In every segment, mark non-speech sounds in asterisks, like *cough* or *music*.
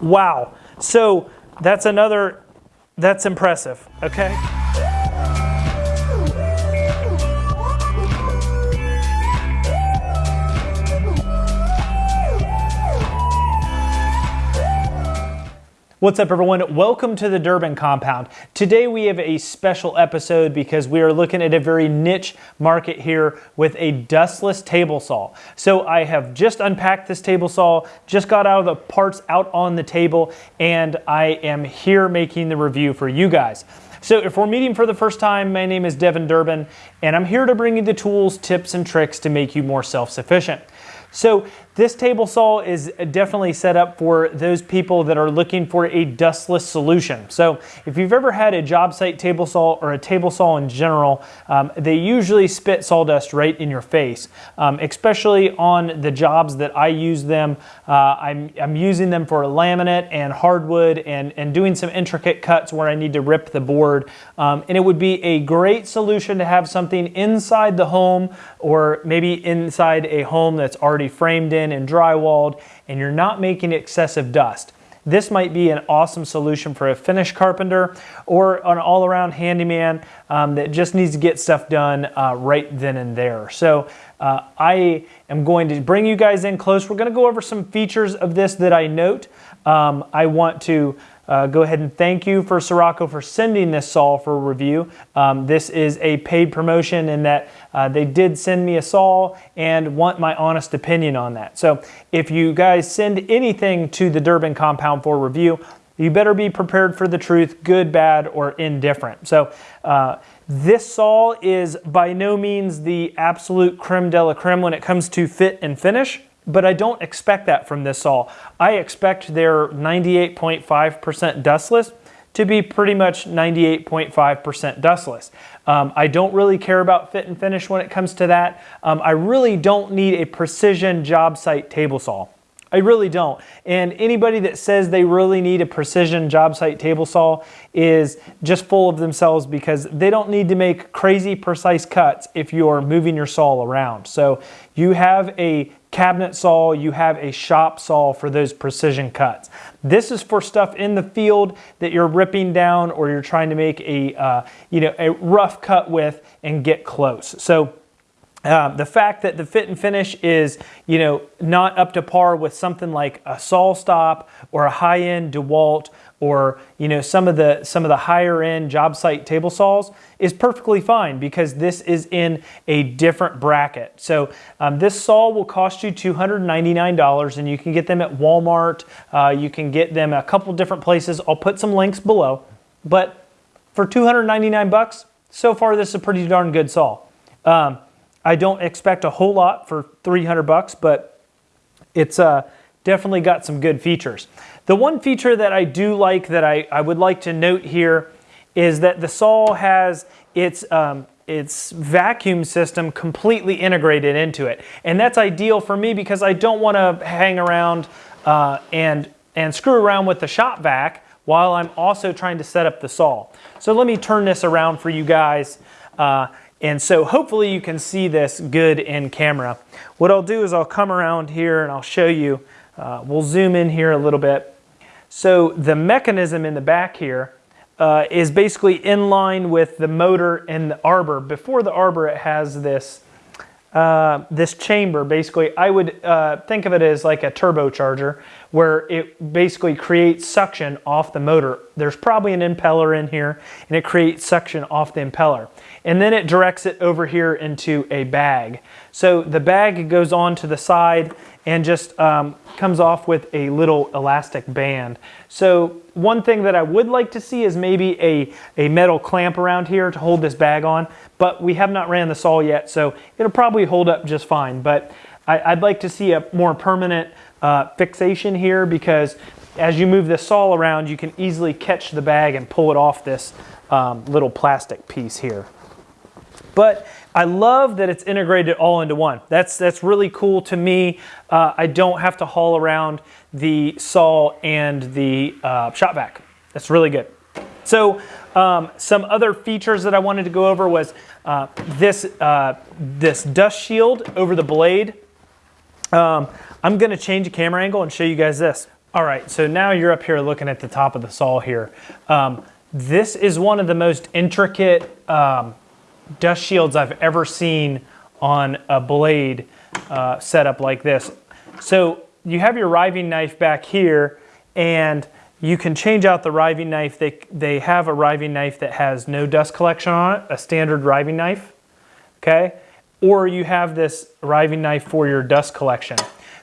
Wow. So that's another, that's impressive, okay? What's up everyone? Welcome to the Durbin Compound. Today we have a special episode because we are looking at a very niche market here with a dustless table saw. So I have just unpacked this table saw, just got out of the parts out on the table, and I am here making the review for you guys. So if we're meeting for the first time, my name is Devin Durbin, and I'm here to bring you the tools, tips, and tricks to make you more self-sufficient. So this table saw is definitely set up for those people that are looking for a dustless solution. So if you've ever had a job site table saw or a table saw in general, um, they usually spit sawdust right in your face, um, especially on the jobs that I use them. Uh, I'm, I'm using them for laminate and hardwood and, and doing some intricate cuts where I need to rip the board. Um, and it would be a great solution to have something inside the home or maybe inside a home that's already framed in and drywalled and you're not making excessive dust. This might be an awesome solution for a finish carpenter or an all-around handyman um, that just needs to get stuff done uh, right then and there. So uh, I am going to bring you guys in close. We're going to go over some features of this that I note. Um, I want to uh, go ahead and thank you for Sirocco for sending this saw for review. Um, this is a paid promotion in that uh, they did send me a saw and want my honest opinion on that. So if you guys send anything to the Durbin compound for review, you better be prepared for the truth, good, bad, or indifferent. So uh, this saw is by no means the absolute creme de la creme when it comes to fit and finish but I don't expect that from this saw. I expect their 98.5% dustless to be pretty much 98.5% dustless. Um, I don't really care about fit and finish when it comes to that. Um, I really don't need a precision job site table saw. I really don't. And anybody that says they really need a precision job site table saw is just full of themselves because they don't need to make crazy precise cuts if you're moving your saw around. So you have a cabinet saw, you have a shop saw for those precision cuts. This is for stuff in the field that you're ripping down or you're trying to make a, uh, you know, a rough cut with and get close. So uh, the fact that the fit and finish is, you know, not up to par with something like a SawStop or a high-end DeWalt or you know some of the some of the higher end job site table saws is perfectly fine because this is in a different bracket. So um, this saw will cost you $299 and you can get them at Walmart. Uh, you can get them a couple different places. I'll put some links below. But for 299 bucks, so far this is a pretty darn good saw. Um, I don't expect a whole lot for 300 bucks, but it's uh, definitely got some good features. The one feature that I do like that I, I would like to note here is that the saw has its, um, its vacuum system completely integrated into it. And that's ideal for me because I don't want to hang around uh, and, and screw around with the shop vac while I'm also trying to set up the saw. So let me turn this around for you guys. Uh, and so hopefully you can see this good in camera. What I'll do is I'll come around here and I'll show you uh, we'll zoom in here a little bit. So the mechanism in the back here uh, is basically in line with the motor and the arbor. Before the arbor, it has this uh, this chamber. Basically, I would uh, think of it as like a turbocharger where it basically creates suction off the motor. There's probably an impeller in here and it creates suction off the impeller. And then it directs it over here into a bag. So the bag goes on to the side and just um, comes off with a little elastic band. So one thing that I would like to see is maybe a, a metal clamp around here to hold this bag on, but we have not ran the saw yet, so it'll probably hold up just fine. But I, would like to see a more permanent uh, fixation here because as you move this saw around, you can easily catch the bag and pull it off this um, little plastic piece here. But I love that it's integrated all into one. That's, that's really cool to me. Uh, I don't have to haul around the saw and the uh, shop vac. That's really good. So um, some other features that I wanted to go over was uh, this, uh, this dust shield over the blade. Um, I'm gonna change the camera angle and show you guys this. All right, so now you're up here looking at the top of the saw here. Um, this is one of the most intricate um, dust shields I've ever seen on a blade uh, setup like this. So you have your riving knife back here and you can change out the riving knife. They, they have a riving knife that has no dust collection on it, a standard riving knife, okay? Or you have this riving knife for your dust collection.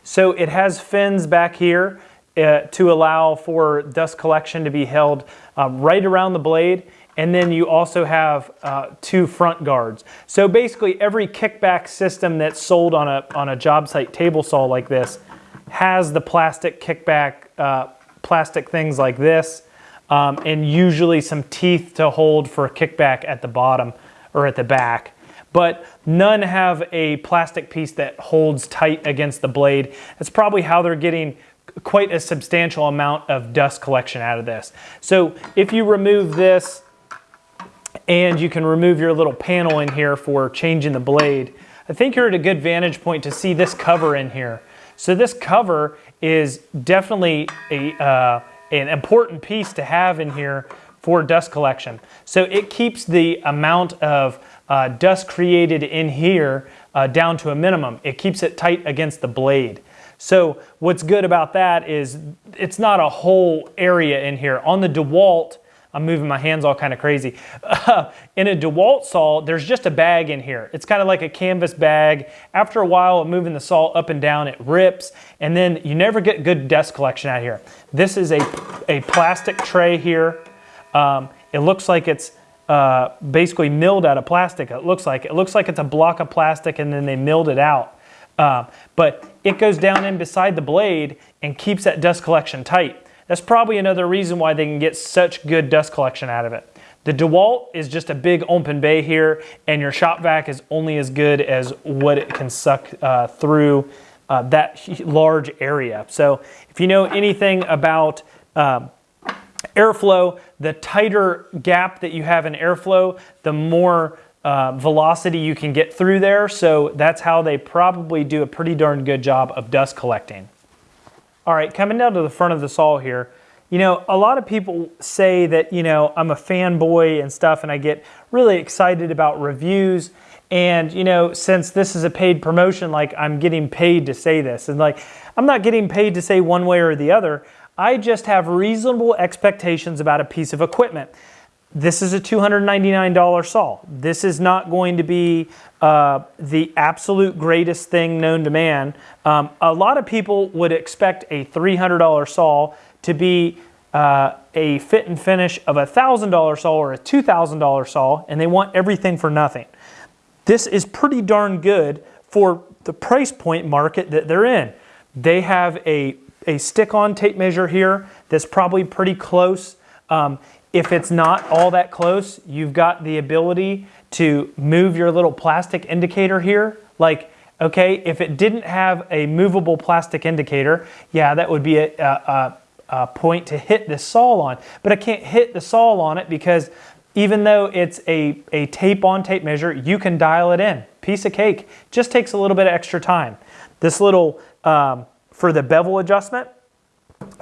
So it has fins back here uh, to allow for dust collection to be held um, right around the blade. And then you also have uh, two front guards. So basically every kickback system that's sold on a, on a job site table saw like this has the plastic kickback, uh, plastic things like this, um, and usually some teeth to hold for a kickback at the bottom or at the back. But none have a plastic piece that holds tight against the blade. That's probably how they're getting quite a substantial amount of dust collection out of this. So if you remove this and you can remove your little panel in here for changing the blade, I think you're at a good vantage point to see this cover in here. So this cover is definitely a, uh, an important piece to have in here for dust collection. So it keeps the amount of uh, dust created in here uh, down to a minimum. It keeps it tight against the blade. So what's good about that is it's not a whole area in here. On the DeWalt, I'm moving my hands all kind of crazy. Uh, *laughs* in a DeWalt saw, there's just a bag in here. It's kind of like a canvas bag. After a while of moving the saw up and down, it rips, and then you never get good dust collection out here. This is a, a plastic tray here. Um, it looks like it's uh, basically milled out of plastic. It looks like it looks like it's a block of plastic, and then they milled it out. Uh, but it goes down in beside the blade and keeps that dust collection tight. That's probably another reason why they can get such good dust collection out of it. The DeWalt is just a big open bay here, and your shop vac is only as good as what it can suck uh, through uh, that large area. So if you know anything about um, airflow, the tighter gap that you have in airflow, the more uh, velocity you can get through there. So that's how they probably do a pretty darn good job of dust collecting. All right, coming down to the front of the saw here, you know, a lot of people say that, you know, I'm a fanboy and stuff, and I get really excited about reviews. And, you know, since this is a paid promotion, like I'm getting paid to say this. And like, I'm not getting paid to say one way or the other. I just have reasonable expectations about a piece of equipment. This is a $299 saw. This is not going to be uh, the absolute greatest thing known to man. Um, a lot of people would expect a $300 saw to be uh, a fit and finish of a $1,000 saw or a $2,000 saw, and they want everything for nothing. This is pretty darn good for the price point market that they're in. They have a, a stick-on tape measure here that's probably pretty close. Um, if it's not all that close, you've got the ability to move your little plastic indicator here. Like, okay, if it didn't have a movable plastic indicator, yeah, that would be a, a, a point to hit the saw on. But I can't hit the saw on it because even though it's a, a tape on tape measure, you can dial it in. Piece of cake. Just takes a little bit of extra time. This little, um, for the bevel adjustment,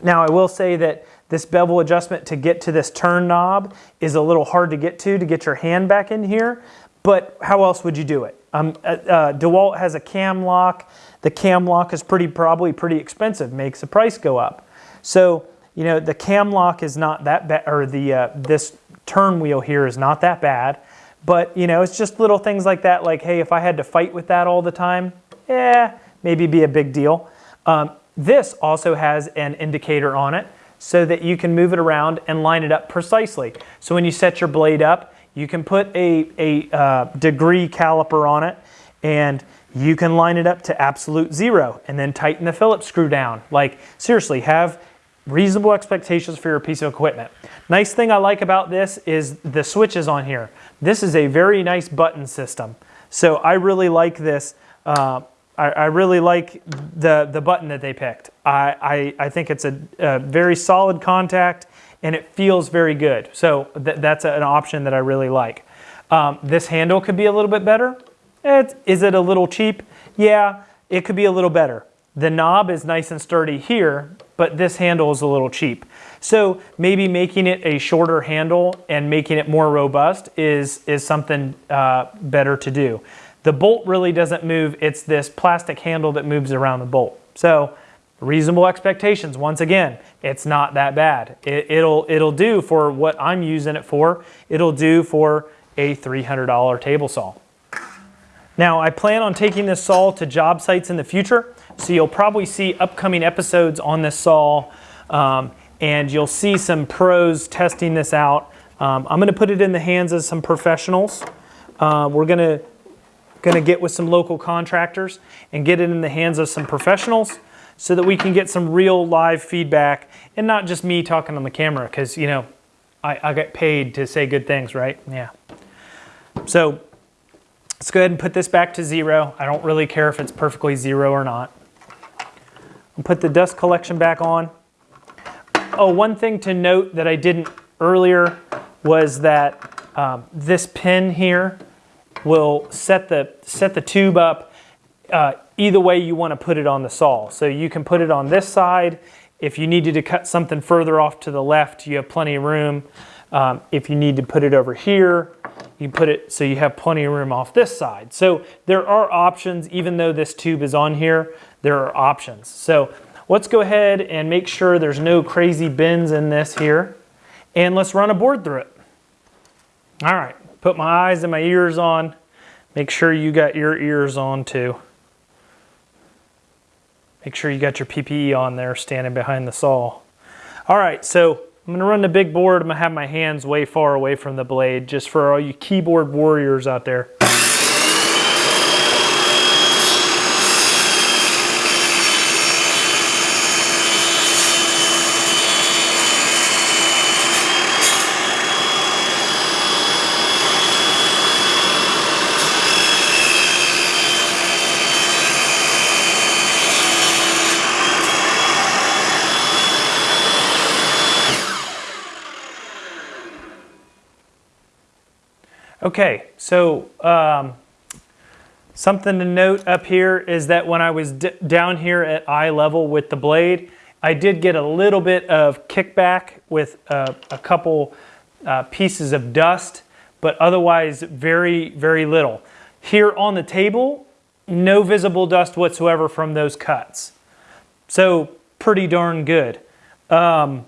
now I will say that this bevel adjustment to get to this turn knob is a little hard to get to to get your hand back in here, but how else would you do it? Um, uh, uh, DeWalt has a cam lock. The cam lock is pretty probably pretty expensive, makes the price go up. So, you know, the cam lock is not that bad, or the uh, this turn wheel here is not that bad, but you know, it's just little things like that, like, hey, if I had to fight with that all the time, yeah, maybe be a big deal. Um, this also has an indicator on it so that you can move it around and line it up precisely. So when you set your blade up, you can put a, a uh, degree caliper on it and you can line it up to absolute zero and then tighten the Phillips screw down. Like seriously, have reasonable expectations for your piece of equipment. Nice thing I like about this is the switches on here. This is a very nice button system. So I really like this. Uh, I, I, really like the, the button that they picked. I, I, I think it's a, a, very solid contact and it feels very good. So th that's an option that I really like. Um, this handle could be a little bit better. It, is it a little cheap? Yeah, it could be a little better. The knob is nice and sturdy here. but this handle is a little cheap. So maybe making it a shorter handle and making it more robust is, is something uh, better to do. The bolt really doesn't move, it's this plastic handle that moves around the bolt. So reasonable expectations, once again, it's not that bad. It, it'll, it'll do for what I'm using it for, it'll do for a $300 table saw. Now I plan on taking this saw to job sites in the future, so you'll probably see upcoming episodes on this saw um, and you'll see some pros testing this out. Um, I'm gonna put it in the hands of some professionals. Uh, we're gonna, gonna get with some local contractors and get it in the hands of some professionals so that we can get some real live feedback and not just me talking on the camera because, you know, I, I get paid to say good things, right? Yeah. So let's go ahead and put this back to zero. I don't really care if it's perfectly zero or not. I'll put the dust collection back on. Oh, one thing to note that I didn't earlier was that um, this pin here will set the, set the tube up uh, either way you want to put it on the saw. So you can put it on this side. If you needed to cut something further off to the left, you have plenty of room. Um, if you need to put it over here, you put it so you have plenty of room off this side. So there are options, even though this tube is on here, there are options. So let's go ahead and make sure there's no crazy bends in this here. And let's run a board through it. All right, put my eyes and my ears on. Make sure you got your ears on too. Make sure you got your PPE on there standing behind the saw. All right, so I'm gonna run the big board. I'm gonna have my hands way far away from the blade just for all you keyboard warriors out there. Okay, so um, something to note up here is that when I was down here at eye level with the blade, I did get a little bit of kickback with uh, a couple uh, pieces of dust, but otherwise very, very little. Here on the table, no visible dust whatsoever from those cuts. So pretty darn good. Um,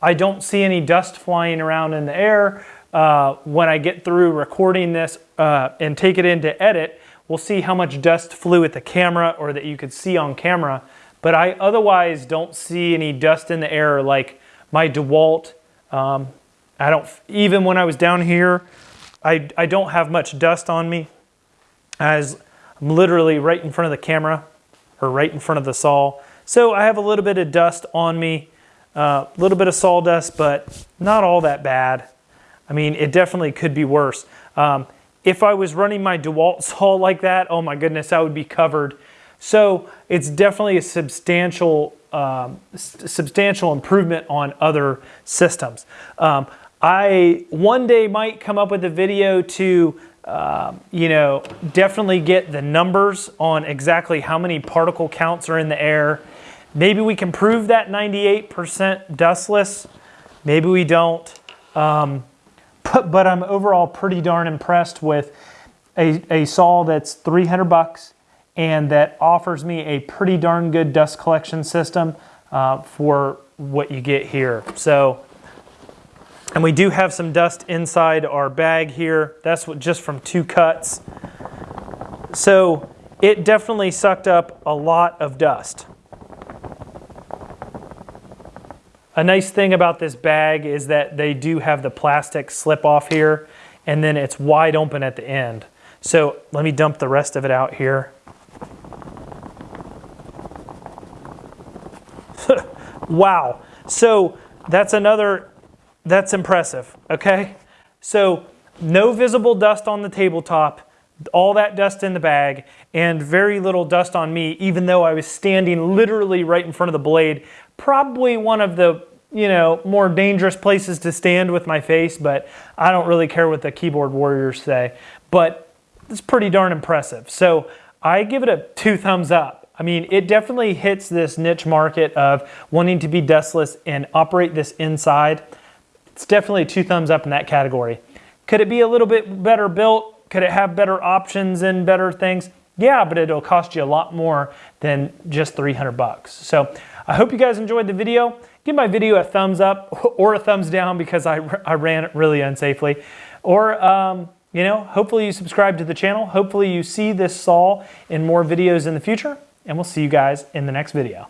I don't see any dust flying around in the air. Uh, when I get through recording this uh, and take it into edit, we'll see how much dust flew at the camera or that you could see on camera. But I otherwise don't see any dust in the air like my DeWalt. Um, I don't, even when I was down here, I, I don't have much dust on me as I'm literally right in front of the camera or right in front of the saw. So I have a little bit of dust on me, a uh, little bit of sawdust, but not all that bad. I mean, it definitely could be worse. Um, if I was running my DeWalt *laughs* saw like that, oh my goodness, I would be covered. So it's definitely a substantial, um, substantial improvement on other systems. Um, I one day might come up with a video to, um, you know, definitely get the numbers on exactly how many particle counts are in the air. Maybe we can prove that 98% dustless. Maybe we don't. Um, but I'm overall pretty darn impressed with a, a saw that's 300 bucks and that offers me a pretty darn good dust collection system uh, for what you get here. So, and we do have some dust inside our bag here. That's what, just from two cuts. So it definitely sucked up a lot of dust. A nice thing about this bag is that they do have the plastic slip off here and then it's wide open at the end. So let me dump the rest of it out here. *laughs* wow. So that's another, that's impressive, okay? So no visible dust on the tabletop, all that dust in the bag, and very little dust on me, even though I was standing literally right in front of the blade probably one of the you know, more dangerous places to stand with my face, but I don't really care what the keyboard warriors say. But it's pretty darn impressive. So I give it a two thumbs up. I mean, it definitely hits this niche market of wanting to be dustless and operate this inside. It's definitely two thumbs up in that category. Could it be a little bit better built? Could it have better options and better things? Yeah, but it'll cost you a lot more than just 300 bucks. So I hope you guys enjoyed the video. Give my video a thumbs up *laughs* or a thumbs down because I, I ran it really unsafely. Or, um, you know, hopefully you subscribe to the channel. Hopefully you see this saw in more videos in the future and we'll see you guys in the next video.